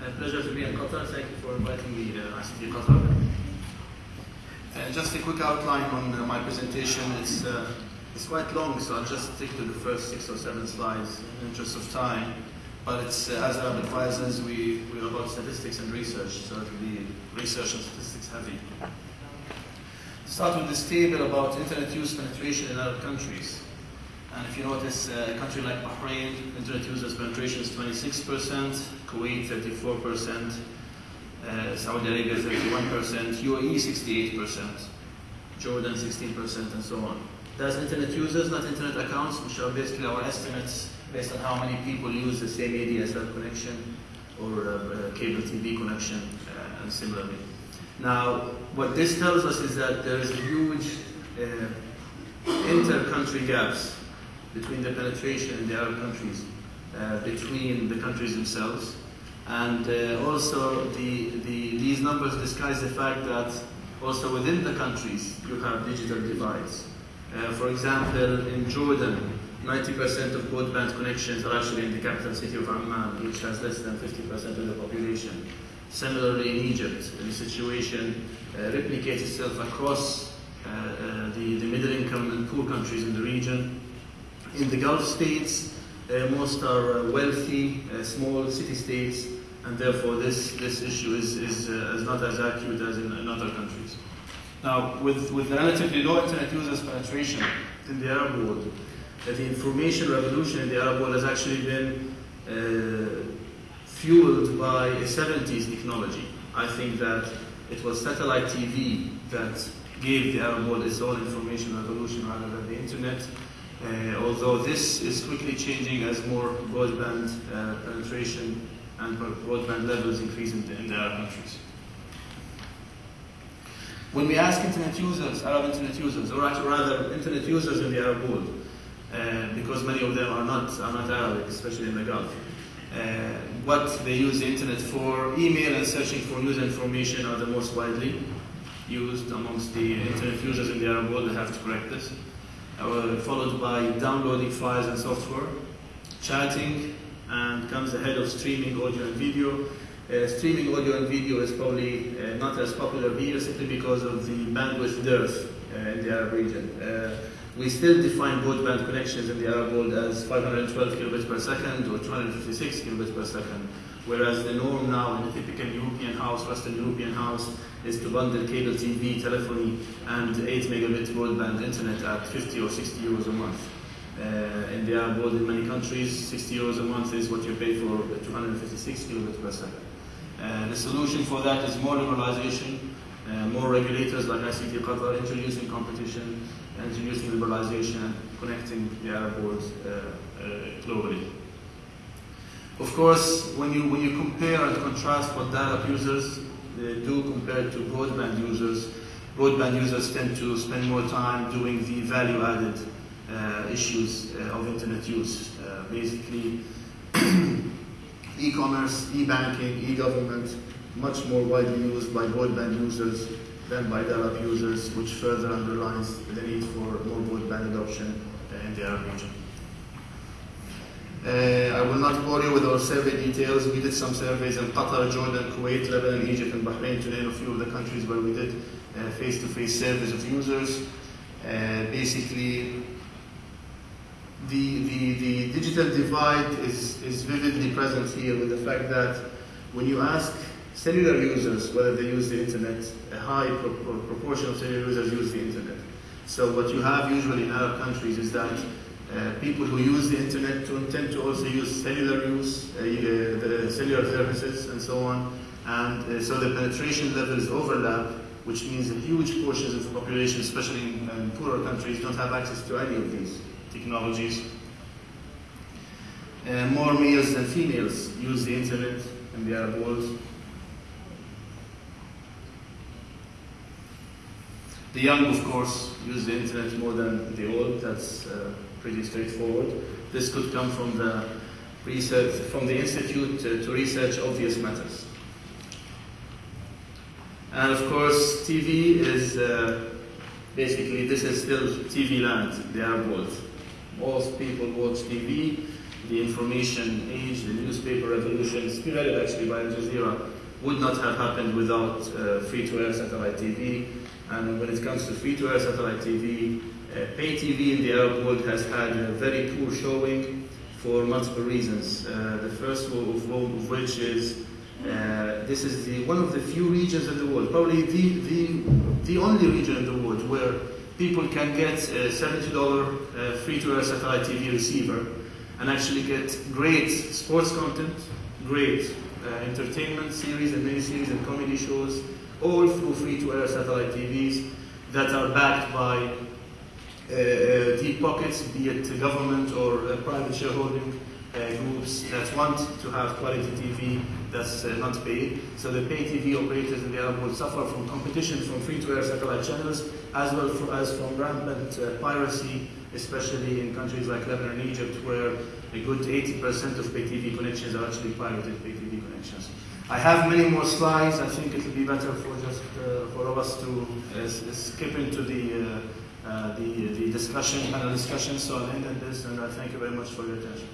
Pleasure to be in Qatar. Thank you for inviting me ICT Qatar. Uh, just a quick outline on uh, my presentation. It's, uh, it's quite long, so I'll just stick to the first six or seven slides in interest of time. But it's, uh, as Arab advisors, we, we're about statistics and research, so it will be research and statistics heavy. Start with this table about internet use penetration in Arab countries. And if you notice, uh, a country like Bahrain, internet users penetration is 26%, Kuwait 34%, uh, Saudi Arabia 31%, UAE 68%, Jordan 16%, and so on. That's internet users, not internet accounts, which are basically our estimates based on how many people use the same ADSL connection or uh, cable TV connection, uh, and similarly. Now, what this tells us is that there is a huge uh, inter-country gaps between the penetration in the Arab countries, uh, between the countries themselves, and uh, also the, the, these numbers disguise the fact that also within the countries you have digital divides. Uh, for example, in Jordan, 90% of broadband connections are actually in the capital city of Amman, which has less than 50% of the population. Similarly, in Egypt, the situation uh, replicates itself across uh, uh, the, the middle income and poor countries in the region. In the Gulf states, uh, most are uh, wealthy, uh, small city states, and therefore this, this issue is, is, is not as acute as in, in other countries. Now, with, with relatively low internet users penetration in the Arab world, the information revolution in the Arab world has actually been fueled by a 70s technology. I think that it was satellite TV that gave the Arab world its own information revolution rather than the internet. Uh, although this is quickly changing as more broadband uh, penetration and broadband levels increase in the, in the Arab countries. When we ask internet users, Arab internet users, or rather internet users in the Arab world, uh, because many of them are not, are not Arabic, especially in the Gulf, uh, what they use the internet for, email and searching for news information are the most widely used amongst the internet users in the Arab world. I have to correct this. Uh, followed by downloading files and software, chatting, and comes ahead of streaming audio and video. Uh, streaming audio and video is probably uh, not as popular here simply because of the bandwidth dearth uh, in the Arab region. We still define broadband connections in the Arab world as 512 kilobits per second or 256 kilobits per second, whereas the norm now in a typical European house, Western European house, is to bundle cable TV, telephony, and 8 megabit broadband internet at 50 or 60 euros a month. Uh, in the Arab world, in many countries, 60 euros a month is what you pay for 256 kilobits per second. Uh, the solution for that is more liberalization, uh, more regulators like ICT Qatar introducing competition, introducing liberalization, connecting the Arab world uh, globally. Of course, when you, when you compare and contrast what dial-up users do compared to broadband users, broadband users tend to spend more time doing the value-added uh, issues uh, of internet use. Uh, basically, e-commerce, e-banking, e-government, much more widely used by broadband users than by dial-up users, which further underlines the need for more broadband adoption in the Arab region. Uh, I will not bore you with our survey details. We did some surveys in Qatar, Jordan, Kuwait, Lebanon, Egypt, and Bahrain, to name a few of the countries where we did face-to-face -face surveys of users. Uh, basically, the, the, the digital divide is, is vividly present here with the fact that when you ask cellular users whether they use the internet, a high pro proportion of cellular users use the internet. So what you have usually in Arab countries is that uh, people who use the internet to tend to also use cellular use, uh, the cellular services and so on. And uh, so the penetration levels overlap, which means that huge portions of the population, especially in, in poorer countries, don't have access to any of these technologies. Uh, more males than females use the internet in the Arab world. The young, of course, use the internet more than the old. That's uh, pretty straightforward. This could come from the research, from the Institute to, to Research Obvious Matters. And of course, TV is uh, basically, this is still TV land, the Arab. Most people watch TV. the information age, the newspaper revolution, spearheaded actually by Al Jazeera, would not have happened without uh, free-to-air satellite TV. And when it comes to free-to-air satellite TV, uh, pay TV in the Arab world has had a very poor showing for multiple reasons. Uh, the first of, of which is uh, this is the, one of the few regions in the world, probably the, the, the only region in the world where people can get a $70 uh, free-to-air satellite TV receiver and actually get great sports content, great uh, entertainment series and mini-series and comedy shows, all through free-to-air satellite TVs that are backed by uh, deep pockets, be it government or private shareholding uh, groups that want to have quality TV that's uh, not paid. So the pay TV operators in the Arab world suffer from competition from free-to-air satellite channels as well for, as from rampant uh, piracy, especially in countries like Lebanon and Egypt where a good 80% of pay TV connections are actually pirated pay TV connections. I have many more slides. I think it will be better for just uh, for us to uh, skip into the, uh, uh, the, the discussion, panel discussion. So I'll end at this and I thank you very much for your attention.